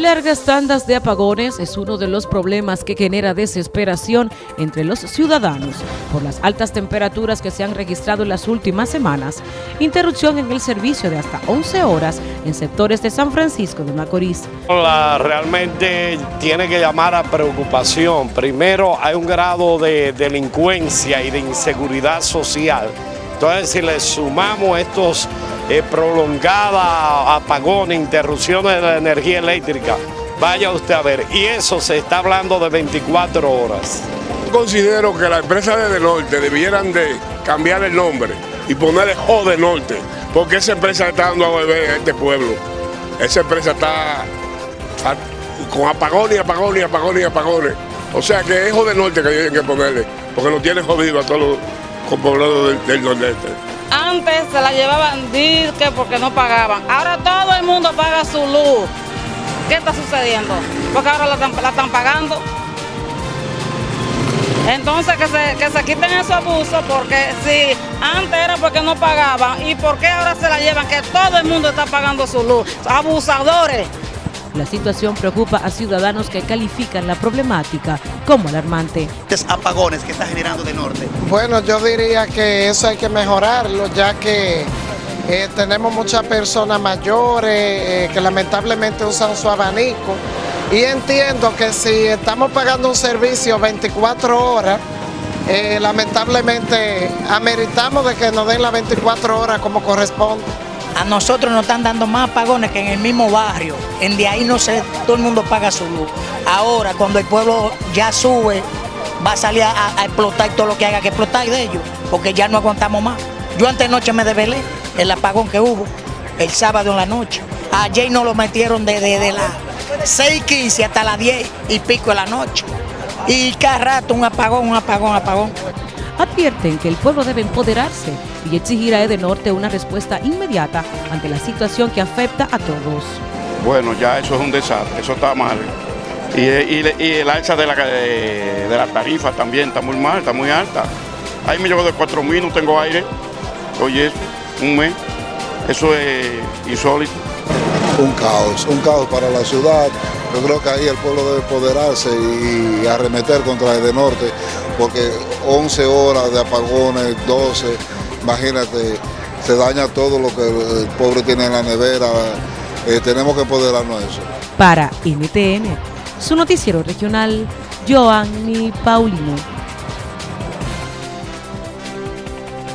Largas tandas de apagones es uno de los problemas que genera desesperación entre los ciudadanos por las altas temperaturas que se han registrado en las últimas semanas, interrupción en el servicio de hasta 11 horas en sectores de San Francisco de Macorís. realmente tiene que llamar a preocupación. Primero hay un grado de delincuencia y de inseguridad social. Entonces si le sumamos estos eh, prolongada, apagones, interrupciones de la energía eléctrica. Vaya usted a ver, y eso se está hablando de 24 horas. Considero que las empresas de Norte debieran de cambiar el nombre y ponerle O de Norte, porque esa empresa está dando a beber a este pueblo. Esa empresa está, con apagones, apagones, apagones, apagones. O sea que es O de Norte que tienen que ponerle, porque nos tiene jodido a todos los poblados del, del Nordeste. Antes se la llevaban disque porque no pagaban. Ahora todo el mundo paga su luz. ¿Qué está sucediendo? Porque ahora la están, pagando. Entonces que se, que se quiten esos abusos porque si antes era porque no pagaban y por qué ahora se la llevan que todo el mundo está pagando su luz. Abusadores. La situación preocupa a ciudadanos que califican la problemática como alarmante. apagones que está generando de norte. Bueno, yo diría que eso hay que mejorarlo, ya que eh, tenemos muchas personas mayores eh, que lamentablemente usan su abanico y entiendo que si estamos pagando un servicio 24 horas, eh, lamentablemente ameritamos de que nos den las 24 horas como corresponde. A nosotros nos están dando más apagones que en el mismo barrio. En de ahí no sé, todo el mundo paga su luz. Ahora, cuando el pueblo ya sube, va a salir a, explotar todo lo que haya que explotar de ellos, porque ya no aguantamos más. Yo antes de noche me desvelé, el apagón que hubo, el sábado en la noche. Ayer nos lo metieron desde de, las 6.15 hasta las 10 y pico de la noche. Y cada rato un apagón, un apagón, un apagón advierten que el pueblo debe empoderarse y exigir a Edenorte una respuesta inmediata ante la situación que afecta a todos. Bueno, ya eso es un desastre, eso está mal. Y, el alza de la, de, la tarifa también está muy mal, está muy alta. Ahí me llevo de 4 mil, no tengo aire. Oye, un mes. Eso es insólito. Un caos, un caos para la ciudad. Yo creo que ahí el pueblo debe empoderarse y arremeter contra el de norte, porque 11 horas de apagones, 12, imagínate, se daña todo lo que el pobre tiene en la nevera. Eh, tenemos que empoderarnos eso. Para NTN, su noticiero regional, Joanny Paulino.